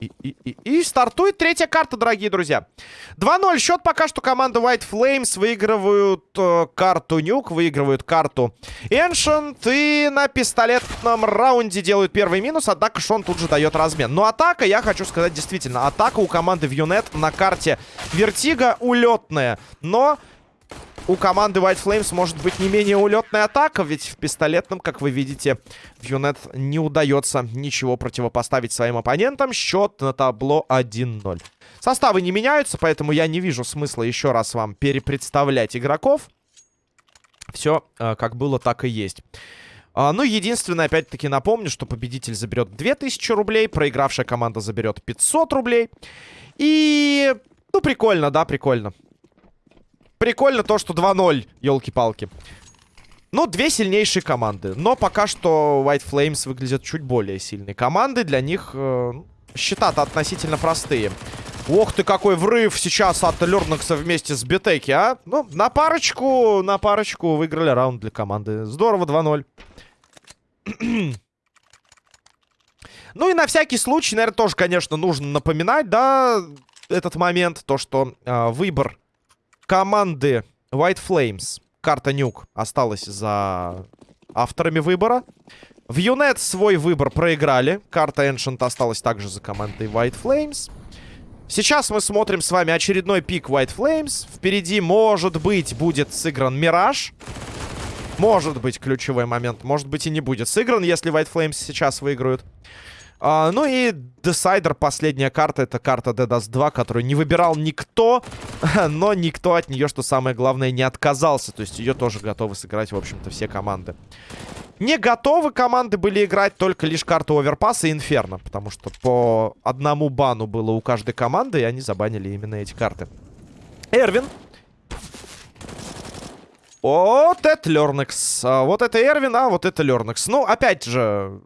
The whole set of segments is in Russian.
И... И, и, стартует третья карта, дорогие друзья. 2-0 счет. Пока что команда White Flames выигрывают э, карту Nuke, выигрывают карту Ancient. И на пистолетном раунде делают первый минус. Однако Шон тут же дает размен. Но атака, я хочу сказать, действительно, атака у команды Вьюнет на карте Vertigo улетная. Но у команды White Flames может быть не менее улетная атака, ведь в пистолетном, как вы видите, в Юнет не удается ничего противопоставить своим оппонентам. Счет на табло 1-0. Составы не меняются, поэтому я не вижу смысла еще раз вам перепредставлять игроков. Все э, как было, так и есть. А, ну, единственное, опять-таки напомню, что победитель заберет 2000 рублей, проигравшая команда заберет 500 рублей. И... Ну, прикольно, да, прикольно. Прикольно то, что 2-0, елки-палки. Ну, две сильнейшие команды. Но пока что White Flames выглядят чуть более сильной командой. Для них э, счета-то относительно простые. Ох ты, какой врыв сейчас от Лернакса вместе с Бетеки, а? Ну, на парочку, на парочку выиграли раунд для команды. Здорово, 2-0. ну и на всякий случай, наверное, тоже, конечно, нужно напоминать, да, этот момент. То, что э, выбор команды White Flames. Карта Нюк осталась за авторами выбора. В Юнет свой выбор проиграли. Карта Ancient осталась также за командой White Flames. Сейчас мы смотрим с вами очередной пик White Flames. Впереди, может быть, будет сыгран Мираж. Может быть, ключевой момент. Может быть, и не будет сыгран, если White Flames сейчас выиграют. А, ну и Decider, последняя карта, это карта DDoS 2, которую не выбирал никто, но никто от нее, что самое главное, не отказался. То есть ее тоже готовы сыграть, в общем-то, все команды. Не готовы команды были играть только лишь карту Overpass и Инферно, потому что по одному бану было у каждой команды, и они забанили именно эти карты. Эрвин. Вот это Лернекс. А, вот это Эрвин, а вот это Лернекс. Ну, опять же,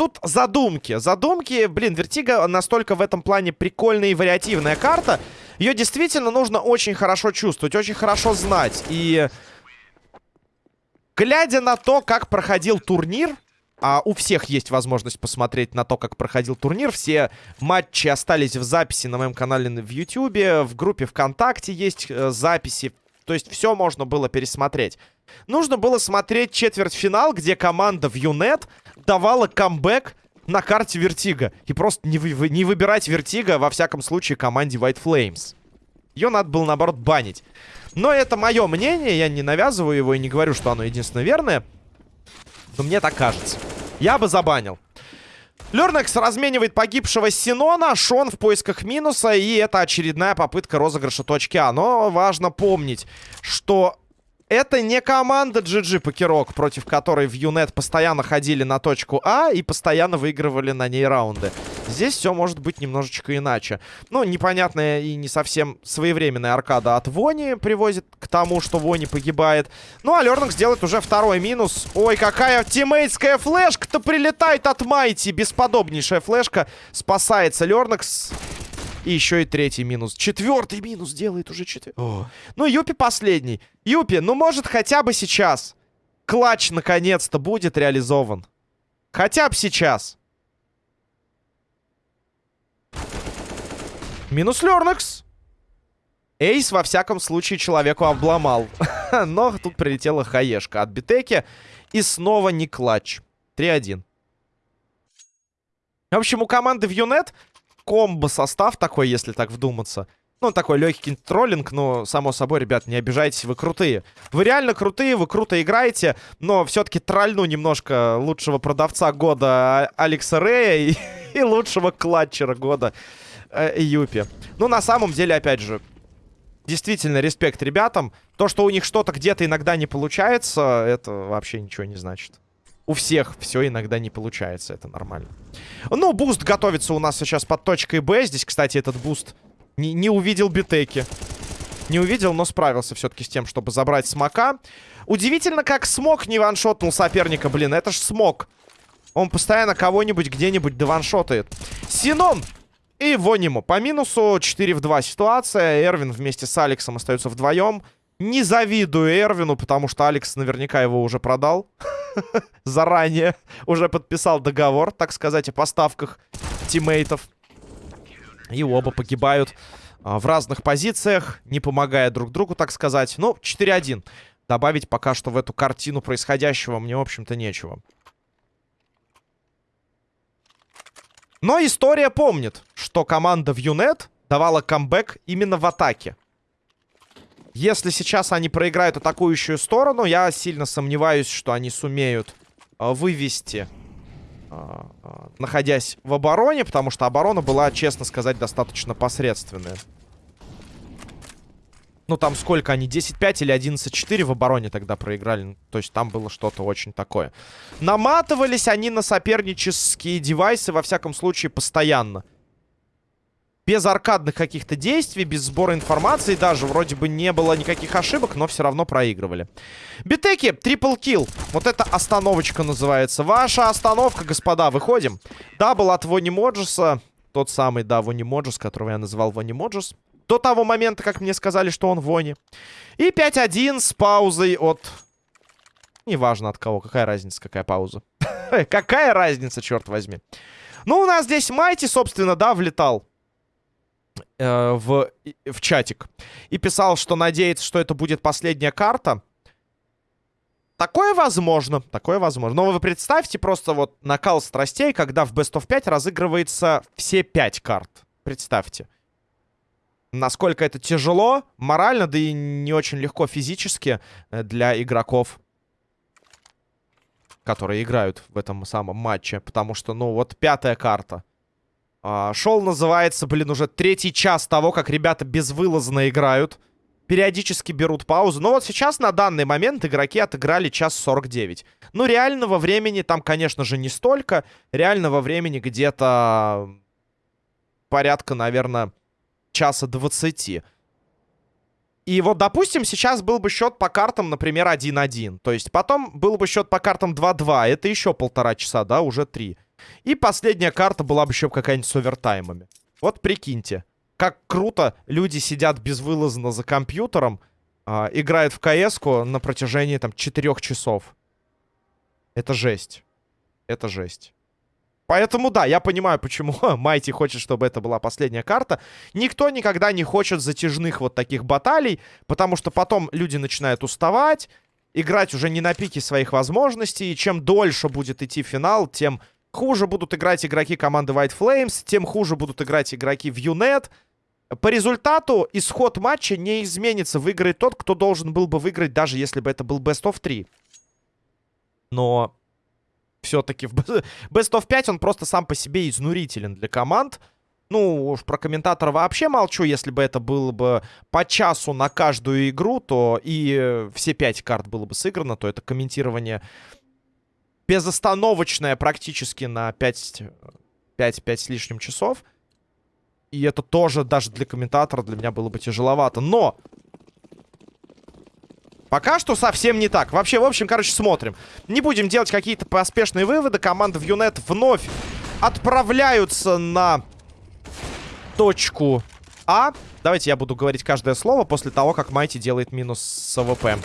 тут задумки. Задумки, блин, Vertigo настолько в этом плане прикольная и вариативная карта. Ее действительно нужно очень хорошо чувствовать, очень хорошо знать. И глядя на то, как проходил турнир, а у всех есть возможность посмотреть на то, как проходил турнир. Все матчи остались в записи на моем канале в Ютьюбе. В группе ВКонтакте есть э, записи. То есть все можно было пересмотреть. Нужно было смотреть четвертьфинал, где команда в Юнет давала камбэк на карте Vertigo. И просто не, не выбирать Vertigo, во всяком случае, команде White Flames. Ее надо было, наоборот, банить. Но это мое мнение, я не навязываю его и не говорю, что оно единственно верное. Но мне так кажется. Я бы забанил. Лернекс разменивает погибшего Синона, Шон в поисках минуса, и это очередная попытка розыгрыша точки А. Но важно помнить, что это не команда GGPokerOK, против которой в Юнет постоянно ходили на точку А и постоянно выигрывали на ней раунды. Здесь все может быть немножечко иначе. Ну, непонятная и не совсем своевременная аркада от Вони приводит к тому, что Вони погибает. Ну, а Лернакс делает уже второй минус. Ой, какая тиммейтская флешка-то прилетает от Майти. Бесподобнейшая флешка. Спасается Лернакс. И еще и третий минус. Четвертый минус делает уже четвертый. Ну, Юпи последний. Юпи, ну, может, хотя бы сейчас. Клатч, наконец-то, будет реализован. Хотя бы сейчас. Минус Лернекс. Эйс, во всяком случае, человеку обломал. Но тут прилетела хаешка от Битеки. И снова не клатч. 3-1. В общем, у команды в Юнет комбо-состав такой, если так вдуматься. Ну, такой легкий троллинг, но, само собой, ребят, не обижайтесь, вы крутые. Вы реально крутые, вы круто играете, но все-таки трольну немножко лучшего продавца года Алекса Рея и, и лучшего клатчера года э, Юпи. Ну, на самом деле, опять же, действительно, респект ребятам. То, что у них что-то где-то иногда не получается, это вообще ничего не значит. У всех все иногда не получается, это нормально. Ну, буст готовится у нас сейчас под точкой Б. Здесь, кстати, этот буст не, не увидел битеки. Не увидел, но справился все-таки с тем, чтобы забрать смока. Удивительно, как смог не ваншотнул соперника. Блин, это ж смог. Он постоянно кого-нибудь где-нибудь дованшотает. Синон и Вонимо. По минусу 4 в 2 ситуация. Эрвин вместе с Алексом остаются вдвоем. Не завидую Эрвину, потому что Алекс наверняка его уже продал. Заранее уже подписал договор, так сказать, о поставках тиммейтов. И оба погибают а, в разных позициях, не помогая друг другу, так сказать. Ну, 4-1. Добавить пока что в эту картину происходящего мне, в общем-то, нечего. Но история помнит, что команда в Юнет давала камбэк именно в атаке. Если сейчас они проиграют атакующую сторону, я сильно сомневаюсь, что они сумеют э, вывести, э, э, находясь в обороне, потому что оборона была, честно сказать, достаточно посредственная. Ну, там сколько они? 10-5 или 11-4 в обороне тогда проиграли. То есть там было что-то очень такое. Наматывались они на сопернические девайсы, во всяком случае, постоянно. Без аркадных каких-то действий, без сбора информации даже. Вроде бы не было никаких ошибок, но все равно проигрывали. Битеки, triple kill. Вот это остановочка называется. Ваша остановка, господа, выходим. Double от Вони Моджеса. Тот самый, да, Вони Моджес, которого я называл Вони Моджес. До того момента, как мне сказали, что он в Воне. И 5-1 с паузой от... Неважно от кого, какая разница, какая пауза. какая разница, черт возьми. Ну, у нас здесь Майти, собственно, да, влетал э, в, в чатик. И писал, что надеется, что это будет последняя карта. Такое возможно, такое возможно. Но вы представьте просто вот накал страстей, когда в Best of 5 разыгрывается все 5 карт. Представьте насколько это тяжело морально, да и не очень легко физически э, для игроков, которые играют в этом самом матче. Потому что, ну, вот пятая карта. А, шоу называется, блин, уже третий час того, как ребята безвылазно играют. Периодически берут паузу. Но вот сейчас, на данный момент, игроки отыграли час 49. Ну, реального времени там, конечно же, не столько. Реального времени где-то порядка, наверное часа 20. И вот, допустим, сейчас был бы счет по картам, например, 1-1. То есть потом был бы счет по картам 2-2. Это еще полтора часа, да, уже 3. И последняя карта была бы еще какая-нибудь с овертаймами. Вот прикиньте, как круто люди сидят безвылазно за компьютером, э, играют в кс на протяжении там 4 часов. Это жесть. Это жесть. Поэтому, да, я понимаю, почему Майти хочет, чтобы это была последняя карта. Никто никогда не хочет затяжных вот таких баталий, потому что потом люди начинают уставать, играть уже не на пике своих возможностей, и чем дольше будет идти финал, тем хуже будут играть игроки команды White Flames, тем хуже будут играть игроки в UNET. По результату исход матча не изменится. Выиграет тот, кто должен был бы выиграть, даже если бы это был Best of 3. Но все-таки в Best of 5 он просто сам по себе изнурителен для команд. Ну, уж про комментатора вообще молчу. Если бы это было бы по часу на каждую игру, то и все пять карт было бы сыграно, то это комментирование безостановочное практически на 5, 5, 5 с лишним часов. И это тоже даже для комментатора для меня было бы тяжеловато. Но Пока что совсем не так. Вообще, в общем, короче, смотрим. Не будем делать какие-то поспешные выводы. Команды в Юнет вновь отправляются на точку А. Давайте я буду говорить каждое слово после того, как Майти делает минус с АВП.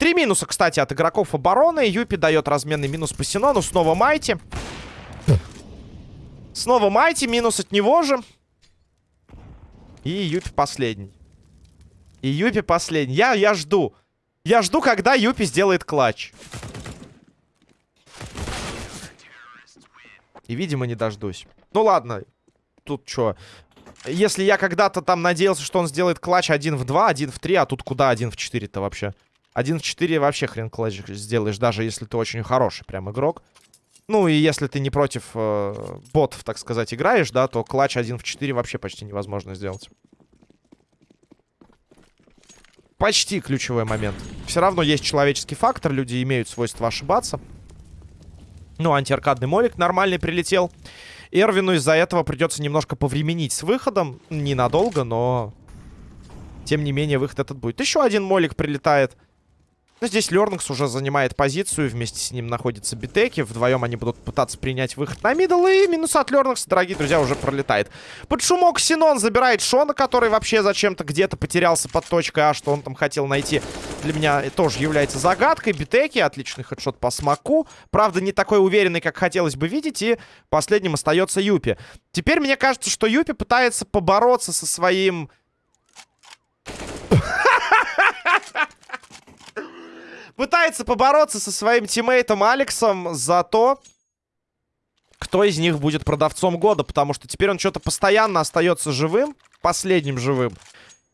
Три минуса, кстати, от игроков обороны. Юпи дает разменный минус по Синону. Снова Майти. Снова Майти. Минус от него же. И Юпи последний. И Юпи последний. Я, я жду. Я жду, когда Юпи сделает клатч. И, видимо, не дождусь. Ну, ладно. Тут что? Если я когда-то там надеялся, что он сделает клатч 1 в 2, 1 в 3, а тут куда 1 в 4-то вообще? 1 в 4 вообще хрен клатч сделаешь, даже если ты очень хороший прям игрок. Ну, и если ты не против э, ботов, так сказать, играешь, да, то клатч 1 в 4 вообще почти невозможно сделать почти ключевой момент. Все равно есть человеческий фактор, люди имеют свойство ошибаться. Ну, антиаркадный молик нормальный прилетел. Эрвину из-за этого придется немножко повременить с выходом. Ненадолго, но... Тем не менее, выход этот будет. Еще один молик прилетает. Но здесь Лернакс уже занимает позицию, вместе с ним находится Битеки. Вдвоем они будут пытаться принять выход на middle, и минус от Лернакса, дорогие друзья, уже пролетает. Под шумок Синон забирает Шона, который вообще зачем-то где-то потерялся под точкой А, что он там хотел найти. Для меня тоже является загадкой. Битеки, отличный headshot по смоку. Правда, не такой уверенный, как хотелось бы видеть, и последним остается Юпи. Теперь мне кажется, что Юпи пытается побороться со своим... Пытается побороться со своим тиммейтом Алексом за то, кто из них будет продавцом года. Потому что теперь он что-то постоянно остается живым, последним живым.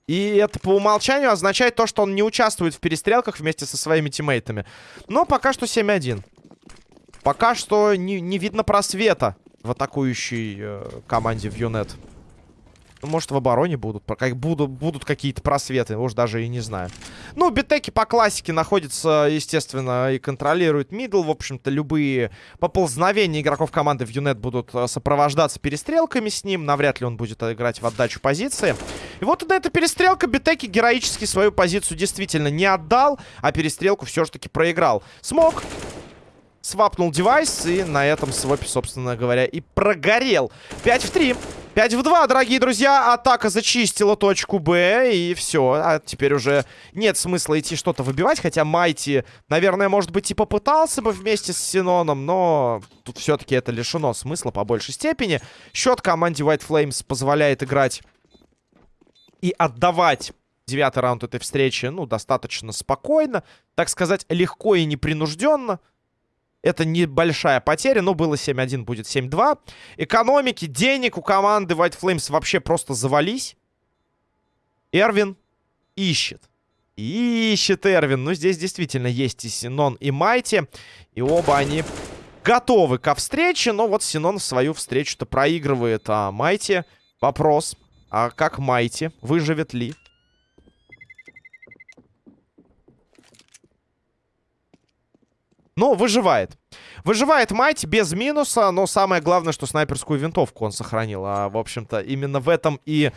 И это по умолчанию означает то, что он не участвует в перестрелках вместе со своими тиммейтами. Но пока что 7-1. Пока что не, не видно просвета в атакующей э, команде в Юнет. Может, в обороне будут. Как будут, будут какие-то просветы. Уж даже и не знаю. Ну, битеки по классике находятся, естественно, и контролируют мидл. В общем-то, любые поползновения игроков команды в Юнет будут э, сопровождаться перестрелками с ним. Навряд ли он будет играть в отдачу позиции. И вот эта перестрелка. Битеки героически свою позицию действительно не отдал, а перестрелку все же таки проиграл. Смог свапнул девайс и на этом свопе, собственно говоря, и прогорел. 5 в 3. 5 в 2, дорогие друзья. Атака зачистила точку Б. И все. А теперь уже нет смысла идти что-то выбивать. Хотя Майти, наверное, может быть, и попытался бы вместе с Синоном. Но тут все-таки это лишено смысла по большей степени. Счет команде White Flames позволяет играть и отдавать девятый раунд этой встречи, ну, достаточно спокойно. Так сказать, легко и непринужденно. Это небольшая потеря, но было 7-1, будет 7-2. Экономики, денег у команды White Flames вообще просто завались. Эрвин ищет. Ищет Эрвин. Ну, здесь действительно есть и Синон, и Майти. И оба они готовы ко встрече. Но вот Синон свою встречу-то проигрывает. А Майти, вопрос. А как Майти? Выживет ли? Но выживает. Выживает мать без минуса, но самое главное, что снайперскую винтовку он сохранил. А, в общем-то, именно в этом и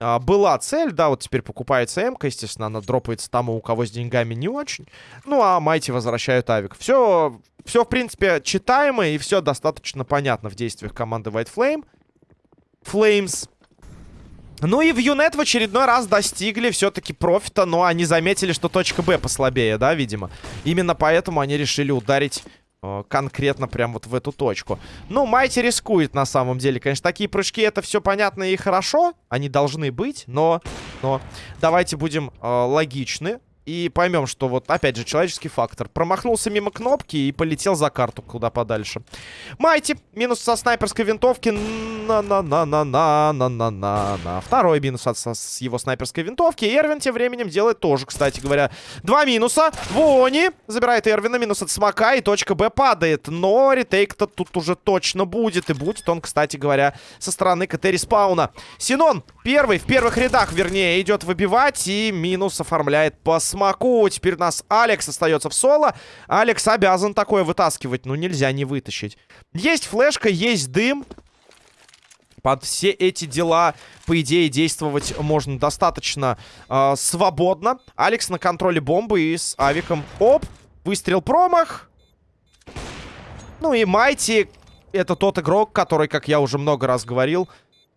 а, была цель. Да, вот теперь покупается м естественно, она дропается тому, у кого с деньгами не очень. Ну, а Майти возвращают авик. Все, все в принципе, читаемо и все достаточно понятно в действиях команды White Flame. Flames. Ну и в Юнет в очередной раз достигли все-таки профита, но они заметили, что точка Б послабее, да, видимо. Именно поэтому они решили ударить э, конкретно прям вот в эту точку. Ну, Майти рискует на самом деле. Конечно, такие прыжки, это все понятно и хорошо. Они должны быть, но... но давайте будем э, логичны. И поймем, что вот, опять же, человеческий фактор. Промахнулся мимо кнопки и полетел за карту куда подальше. Майти. Минус со снайперской винтовки. На-на-на-на-на-на-на-на. Второй минус от, с его снайперской винтовки. Эрвин тем временем делает тоже, кстати говоря, два минуса. Вони забирает Эрвина. Минус от смока. И точка Б падает. Но ретейк-то тут уже точно будет. И будет он, кстати говоря, со стороны КТ респауна. Синон первый, в первых рядах, вернее, идет выбивать. И минус оформляет по смоку. Теперь у нас Алекс остается в соло. Алекс обязан такое вытаскивать. Ну, нельзя не вытащить. Есть флешка, есть дым. Под все эти дела, по идее, действовать можно достаточно э, свободно. Алекс на контроле бомбы и с авиком. Оп! Выстрел промах. Ну и Майти. Это тот игрок, который, как я уже много раз говорил,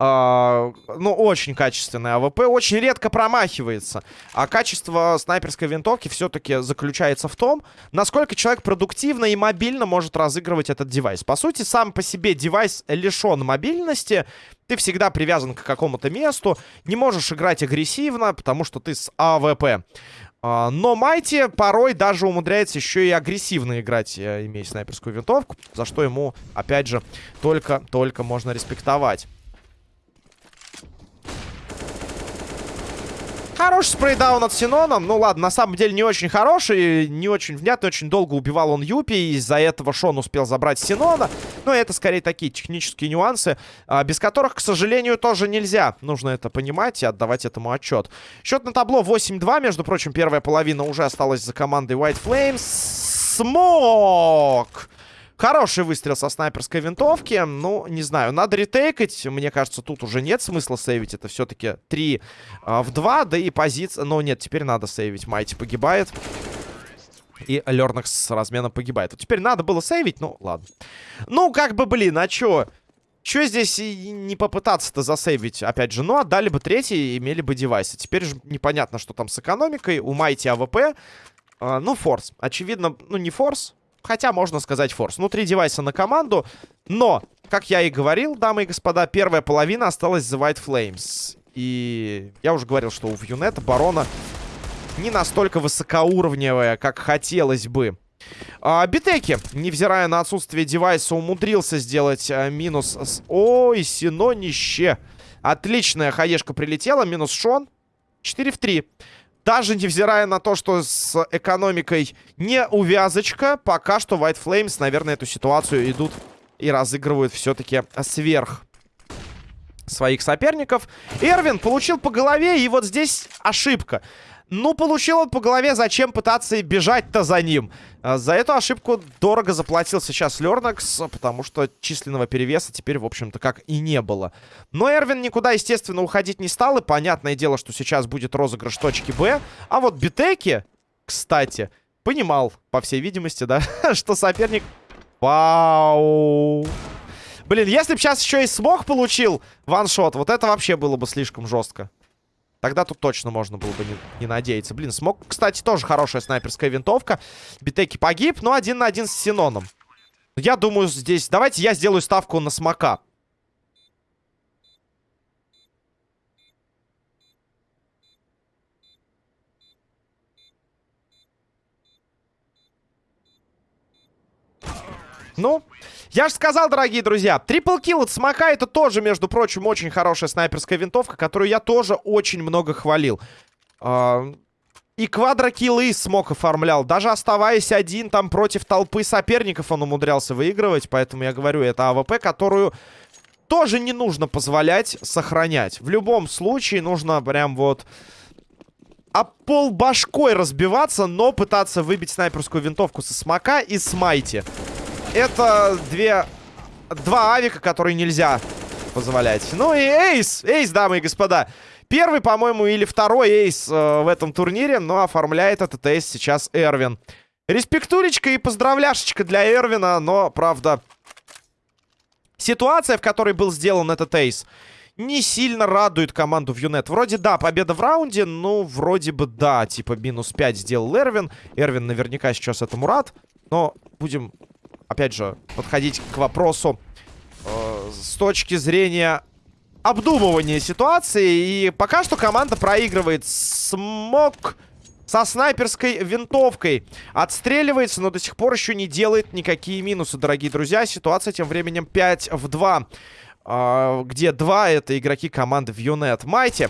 ну, очень качественный АВП. Очень редко промахивается. А качество снайперской винтовки все-таки заключается в том, насколько человек продуктивно и мобильно может разыгрывать этот девайс. По сути, сам по себе девайс лишен мобильности. Ты всегда привязан к какому-то месту. Не можешь играть агрессивно, потому что ты с АВП. Э, но Майти порой даже умудряется еще и агрессивно играть, э, имея снайперскую винтовку. За что ему, опять же, только-только можно респектовать. Хороший spray down от Синоном. Ну ладно, на самом деле не очень хороший, не очень внятный. Очень долго убивал он Юпи. Из-за этого Шон успел забрать Синона. Но это скорее такие технические нюансы, а, без которых, к сожалению, тоже нельзя. Нужно это понимать и отдавать этому отчет. Счет на табло 8-2. Между прочим, первая половина уже осталась за командой White Flames. Смок! Хороший выстрел со снайперской винтовки. Ну, не знаю, надо ретейкать. Мне кажется, тут уже нет смысла сейвить. Это все-таки 3 а, в 2. Да и позиция... Но нет, теперь надо сейвить. Майти погибает. И Лернакс с разменом погибает. Вот теперь надо было сейвить, ну ладно. Ну, как бы, блин, а чё? Чё здесь не попытаться-то засейвить? Опять же, ну, отдали бы третий, имели бы девайсы. Теперь же непонятно, что там с экономикой. У Майти АВП. А, ну, force. Очевидно, ну, не force. Хотя можно сказать force. Ну, три девайса на команду. Но, как я и говорил, дамы и господа, первая половина осталась за White Flames. И я уже говорил, что у Вьюнет оборона не настолько высокоуровневая, как хотелось бы. А, Битеки, невзирая на отсутствие девайса, умудрился сделать а, минус... С... Ой, синонище. Отличная хаешка прилетела, минус Шон. 4 в 3. Даже невзирая на то, что с экономикой не увязочка, пока что White Flames, наверное, эту ситуацию идут и разыгрывают все-таки сверх своих соперников. Эрвин получил по голове, и вот здесь ошибка. Ну, получил он по голове, зачем пытаться бежать-то за ним? А, за эту ошибку дорого заплатил сейчас Лернакс, потому что численного перевеса теперь, в общем-то, как и не было. Но Эрвин никуда, естественно, уходить не стал, и понятное дело, что сейчас будет розыгрыш точки Б. А вот Битеки, кстати, понимал, по всей видимости, да, что соперник... Вау! Блин, если бы сейчас еще и смог получил ваншот, вот это вообще было бы слишком жестко. Тогда тут точно можно было бы не, не надеяться. Блин, смог, кстати, тоже хорошая снайперская винтовка. Битеки погиб, но один на один с Синоном. Я думаю, здесь... Давайте я сделаю ставку на смока. Ну, я же сказал, дорогие друзья, triple kill от Смока это тоже, между прочим, очень хорошая снайперская винтовка, которую я тоже очень много хвалил. А, и квадрокиллы смог оформлял. Даже оставаясь один там против толпы соперников, он умудрялся выигрывать. Поэтому я говорю, это АВП, которую тоже не нужно позволять сохранять. В любом случае нужно прям вот... Об пол башкой разбиваться, но пытаться выбить снайперскую винтовку со смока и с Майти. Это две... Два авика, которые нельзя позволять. Ну и эйс! Эйс, дамы и господа. Первый, по-моему, или второй эйс э, в этом турнире, но оформляет этот эйс сейчас Эрвин. Респектулечка и поздравляшечка для Эрвина, но, правда, ситуация, в которой был сделан этот эйс, не сильно радует команду в Юнет. Вроде да, победа в раунде, ну, вроде бы да, типа минус 5 сделал Эрвин. Эрвин наверняка сейчас этому рад, но будем опять же, подходить к вопросу э, с точки зрения обдумывания ситуации. И пока что команда проигрывает. Смог со снайперской винтовкой отстреливается, но до сих пор еще не делает никакие минусы, дорогие друзья. Ситуация тем временем 5 в 2. Э, где 2 это игроки команды Вьюнет. Майте.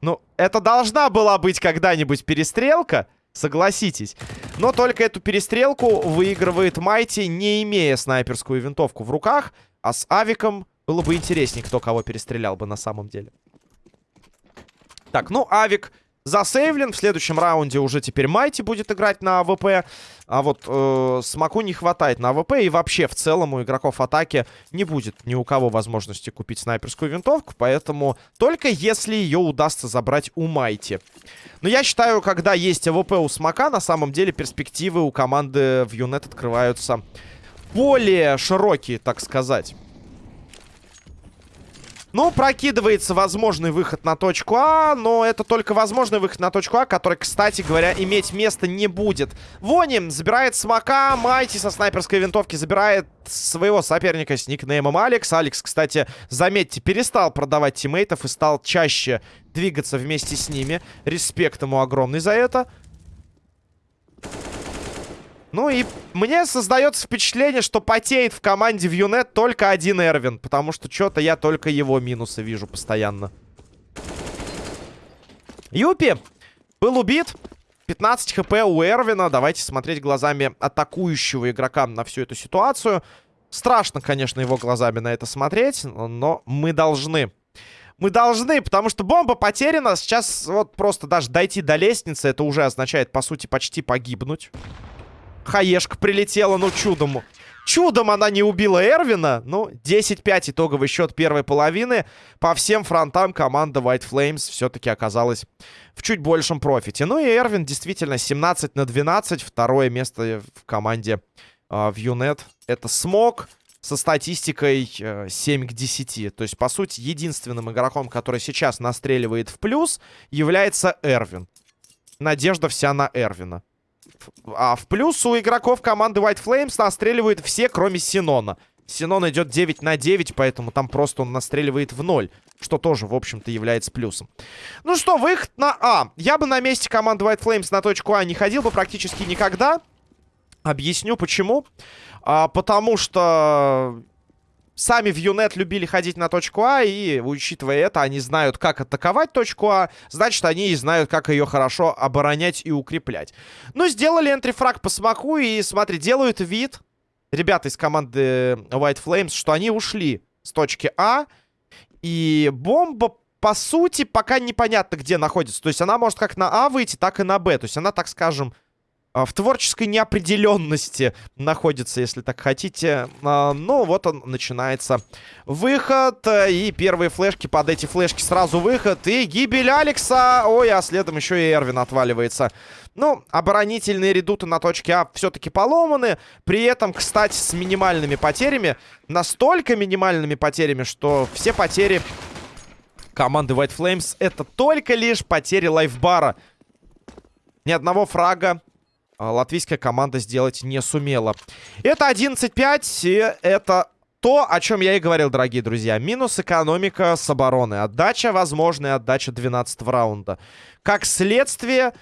Ну, это должна была быть когда-нибудь перестрелка. Согласитесь. Но только эту перестрелку выигрывает Майти, не имея снайперскую винтовку в руках. А с Авиком было бы интереснее, кто кого перестрелял бы на самом деле. Так, ну, Авик засейвлен. В следующем раунде уже теперь Майти будет играть на АВП. А вот э, Смоку не хватает на АВП. И вообще, в целом, у игроков атаки не будет ни у кого возможности купить снайперскую винтовку. Поэтому только если ее удастся забрать у Майти. Но я считаю, когда есть АВП у Смока, на самом деле перспективы у команды в Юнет открываются более широкие, так сказать. Ну, прокидывается возможный выход на точку А, но это только возможный выход на точку А, который, кстати говоря, иметь место не будет. Вони забирает смока, Майти со снайперской винтовки забирает своего соперника с никнеймом Алекс. Алекс, кстати, заметьте, перестал продавать тиммейтов и стал чаще двигаться вместе с ними. Респект ему огромный за это. Ну и мне создается впечатление, что потеет в команде в Юнет только один Эрвин. Потому что что-то я только его минусы вижу постоянно. Юпи был убит. 15 хп у Эрвина. Давайте смотреть глазами атакующего игрока на всю эту ситуацию. Страшно, конечно, его глазами на это смотреть, но мы должны. Мы должны, потому что бомба потеряна. Сейчас вот просто даже дойти до лестницы, это уже означает, по сути, почти погибнуть. Хаешка прилетела, ну чудом. Чудом она не убила Эрвина. Ну, 10-5 итоговый счет первой половины. По всем фронтам команда White Flames все-таки оказалась в чуть большем профите. Ну и Эрвин действительно 17 на 12. Второе место в команде э, в Юнет. Это Смог со статистикой э, 7 к 10. То есть, по сути, единственным игроком, который сейчас настреливает в плюс, является Эрвин. Надежда вся на Эрвина. А в плюс у игроков команды White Flames настреливают все, кроме Синона. Синон идет 9 на 9, поэтому там просто он настреливает в ноль. Что тоже, в общем-то, является плюсом. Ну что, выход на А. Я бы на месте команды White Flames на точку А не ходил бы практически никогда. Объясню почему. А, потому что сами в Юнет любили ходить на точку А, и, учитывая это, они знают, как атаковать точку А, значит, они и знают, как ее хорошо оборонять и укреплять. Ну, сделали энтрифраг по смоку, и, смотри, делают вид, ребята из команды White Flames, что они ушли с точки А, и бомба, по сути, пока непонятно, где находится. То есть она может как на А выйти, так и на Б. То есть она, так скажем, в творческой неопределенности находится, если так хотите. А, ну, вот он начинается выход. И первые флешки под эти флешки сразу выход. И гибель Алекса. Ой, а следом еще и Эрвин отваливается. Ну, оборонительные редуты на точке А все-таки поломаны. При этом, кстати, с минимальными потерями. Настолько минимальными потерями, что все потери команды White Flames это только лишь потери лайфбара. Ни одного фрага а, латвийская команда сделать не сумела. Это 11-5, и это то, о чем я и говорил, дорогие друзья. Минус экономика с обороны. Отдача, возможная отдача 12 раунда. Как следствие,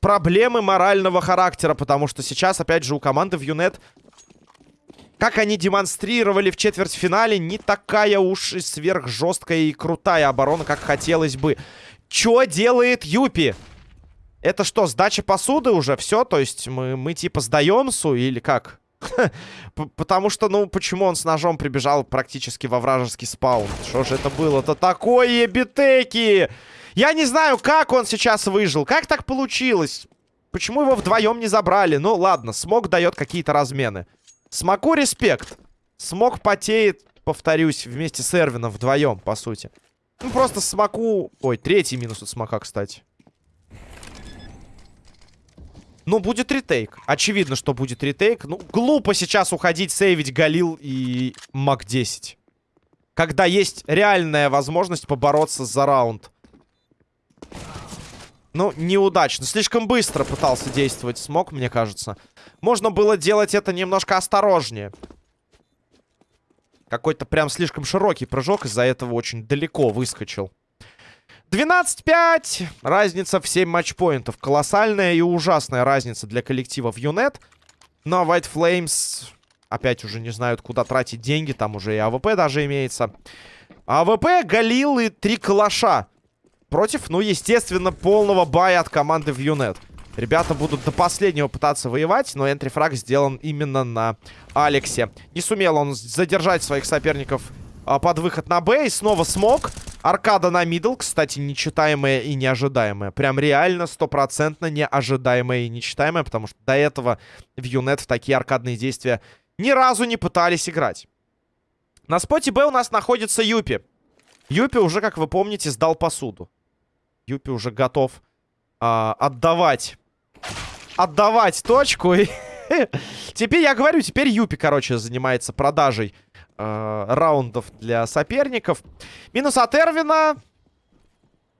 проблемы морального характера, потому что сейчас, опять же, у команды в Юнет, как они демонстрировали в четвертьфинале, не такая уж и сверхжесткая и крутая оборона, как хотелось бы. Чё делает Юпи? Это что, сдача посуды уже? Все? То есть мы, мы типа сдаем Су или как? Потому что, ну, почему он с ножом прибежал практически во вражеский спаун? Что же это было-то такое, битеки? Я не знаю, как он сейчас выжил. Как так получилось? Почему его вдвоем не забрали? Ну, ладно, Смог дает какие-то размены. Смоку респект. Смог потеет, повторюсь, вместе с Эрвином вдвоем, по сути. Ну, просто Смоку... Ой, третий минус от Смока, кстати. Ну, будет ретейк. Очевидно, что будет ретейк. Ну, глупо сейчас уходить, сейвить Галил и МАК-10. Когда есть реальная возможность побороться за раунд. Ну, неудачно. Слишком быстро пытался действовать смог, мне кажется. Можно было делать это немножко осторожнее. Какой-то прям слишком широкий прыжок, из-за этого очень далеко выскочил. 12-5. Разница в 7 матчпоинтов. Колоссальная и ужасная разница для коллектива в Юнет. Но White Flames опять уже не знают, куда тратить деньги. Там уже и АВП даже имеется. АВП, Галил и три калаша. Против, ну, естественно, полного бая от команды в Юнет. Ребята будут до последнего пытаться воевать, но entry frag сделан именно на Алексе. Не сумел он задержать своих соперников а, под выход на Б. И снова смог. Аркада на мидл, кстати, нечитаемая и неожидаемая. Прям реально стопроцентно неожидаемая и нечитаемая, потому что до этого в Юнет в такие аркадные действия ни разу не пытались играть. На споте Б у нас находится Юпи. Юпи уже, как вы помните, сдал посуду. Юпи уже готов а, отдавать. Отдавать точку. Теперь я говорю, теперь Юпи, короче, занимается продажей э, раундов для соперников. Минус от Эрвина.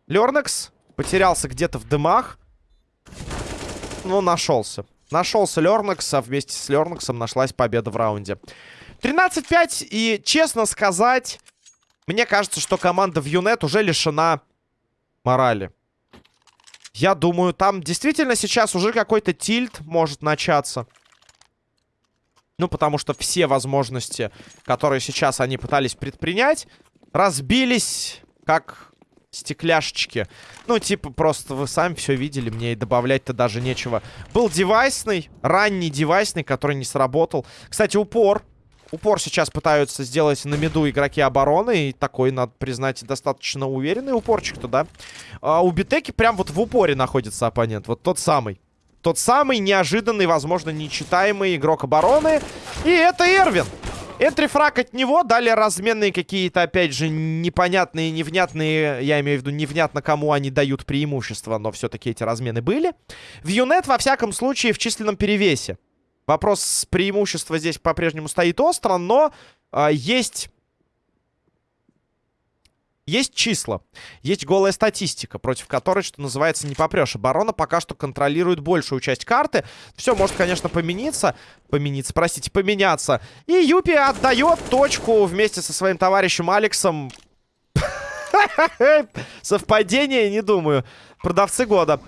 Лернекс потерялся где-то в дымах. Ну, нашелся. Нашелся Лернекс, а вместе с Лернексом нашлась победа в раунде. 13-5, и, честно сказать, мне кажется, что команда в Юнет уже лишена морали. Я думаю, там действительно сейчас уже какой-то тильт может начаться. Ну, потому что все возможности, которые сейчас они пытались предпринять, разбились как стекляшечки. Ну, типа, просто вы сами все видели, мне и добавлять-то даже нечего. Был девайсный, ранний девайсный, который не сработал. Кстати, упор. Упор сейчас пытаются сделать на меду игроки обороны. И такой, надо признать, достаточно уверенный упорчик-то, да? А у Битеки прям вот в упоре находится оппонент. Вот тот самый Тот самый неожиданный, возможно, нечитаемый игрок обороны. И это Эрвин. Энтрифраг от него, далее разменные какие-то, опять же, непонятные, невнятные, я имею в виду, невнятно кому они дают преимущество, но все-таки эти размены были. В Юнет, во всяком случае, в численном перевесе. Вопрос преимущества здесь по-прежнему стоит остро, но э, есть есть числа, есть голая статистика, против которой, что называется, не попрешь. Оборона пока что контролирует большую часть карты. Все может, конечно, помениться. Помениться, простите, поменяться. И Юпи отдает точку вместе со своим товарищем Алексом. Совпадение, не думаю. Продавцы года.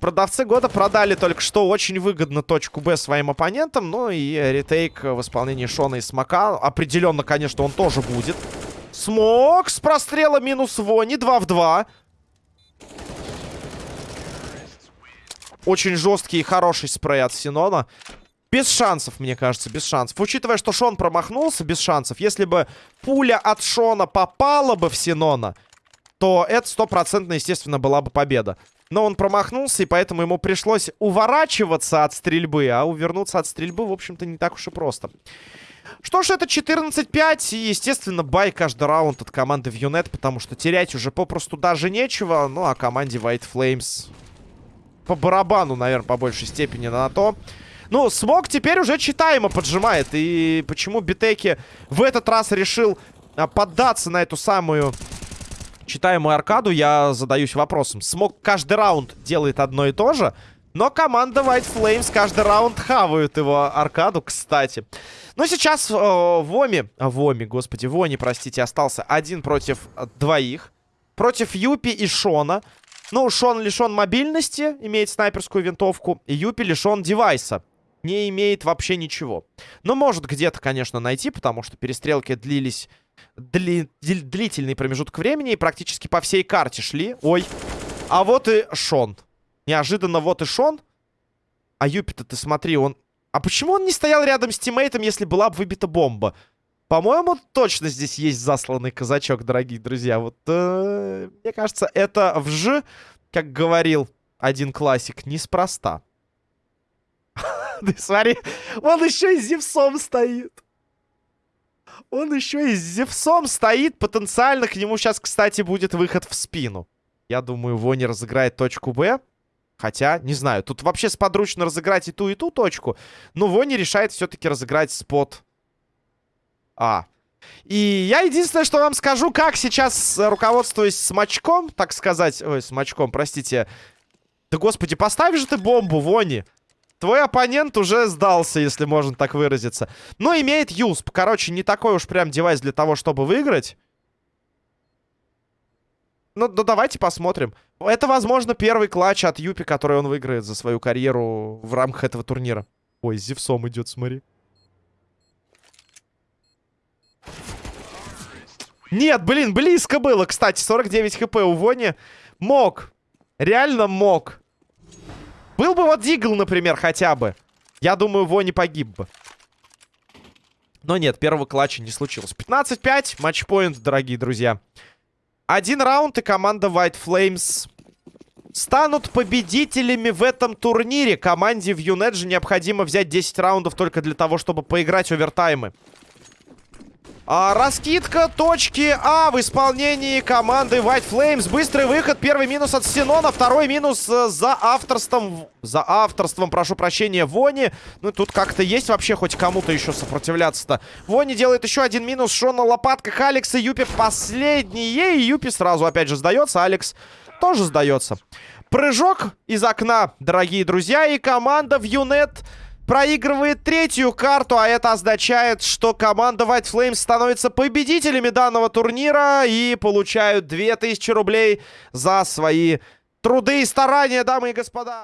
Продавцы года продали только что очень выгодно точку Б своим оппонентам. Ну и ретейк в исполнении Шона и Смока. Определенно, конечно, он тоже будет. Смог с прострела минус Вони. 2 в 2. Очень жесткий и хороший спрей от Синона. Без шансов, мне кажется, без шансов. Учитывая, что Шон промахнулся, без шансов. Если бы пуля от Шона попала бы в Синона, то это стопроцентно, естественно, была бы победа. Но он промахнулся, и поэтому ему пришлось уворачиваться от стрельбы. А увернуться от стрельбы, в общем-то, не так уж и просто. Что ж, это 14-5. И, естественно, бай каждый раунд от команды в Юнет, потому что терять уже попросту даже нечего. Ну, а команде White Flames по барабану, наверное, по большей степени на то. Ну, Смог теперь уже читаемо поджимает. И почему Битеки в этот раз решил а, поддаться на эту самую читаемую аркаду, я задаюсь вопросом. Смог каждый раунд делает одно и то же, но команда White Flames каждый раунд хавают его аркаду, кстати. Но сейчас э, Воми, Воми, господи, Вони, простите, остался один против двоих. Против Юпи и Шона. Ну, Шон лишен мобильности, имеет снайперскую винтовку. И Юпи лишен девайса. Не имеет вообще ничего. Но может где-то, конечно, найти, потому что перестрелки длились дли длительный промежуток времени и практически по всей карте шли. Ой. А вот и Шон. Неожиданно вот и Шон. А Юпи-то ты смотри, он... А почему он не стоял рядом с тиммейтом, если была бы выбита бомба? По-моему, точно здесь есть засланный казачок, дорогие друзья. Вот, э, мне кажется, это вж, как говорил один классик, неспроста. Ты смотри, он еще и с Зевсом стоит. Он еще и с Зевсом стоит. Потенциально к нему сейчас, кстати, будет выход в спину. Я думаю, Вони разыграет точку Б. Хотя, не знаю, тут вообще сподручно разыграть и ту, и ту точку. Но Вони решает все-таки разыграть спот А. И я единственное, что вам скажу, как сейчас, руководствуясь смачком, так сказать... Ой, смачком, простите. Да, господи, поставь же ты бомбу, Вони. Твой оппонент уже сдался, если можно так выразиться. Но имеет юсп. Короче, не такой уж прям девайс для того, чтобы выиграть. Ну, ну, давайте посмотрим. Это, возможно, первый клатч от Юпи, который он выиграет за свою карьеру в рамках этого турнира. Ой, Зевсом идет, смотри. Нет, блин, близко было. Кстати, 49 хп у Вони. Мог. Реально мог. Был бы вот Дигл, например, хотя бы. Я думаю, Вони погиб бы. Но нет, первого клатча не случилось. 15-5, матчпоинт, дорогие друзья. Один раунд, и команда White Flames станут победителями в этом турнире. Команде в Юнет же необходимо взять 10 раундов только для того, чтобы поиграть овертаймы. А, раскидка точки А в исполнении команды White Flames. Быстрый выход. Первый минус от Синона. Второй минус э, за авторством. За авторством, прошу прощения, Вони. Ну, тут как-то есть вообще хоть кому-то еще сопротивляться-то. Вони делает еще один минус. Шон на лопатках. Алекс и Юпи последние. И Юпи сразу опять же сдается. Алекс тоже сдается. Прыжок из окна, дорогие друзья. И команда в Юнет проигрывает третью карту, а это означает, что команда White Flames становится победителями данного турнира и получают 2000 рублей за свои труды и старания, дамы и господа.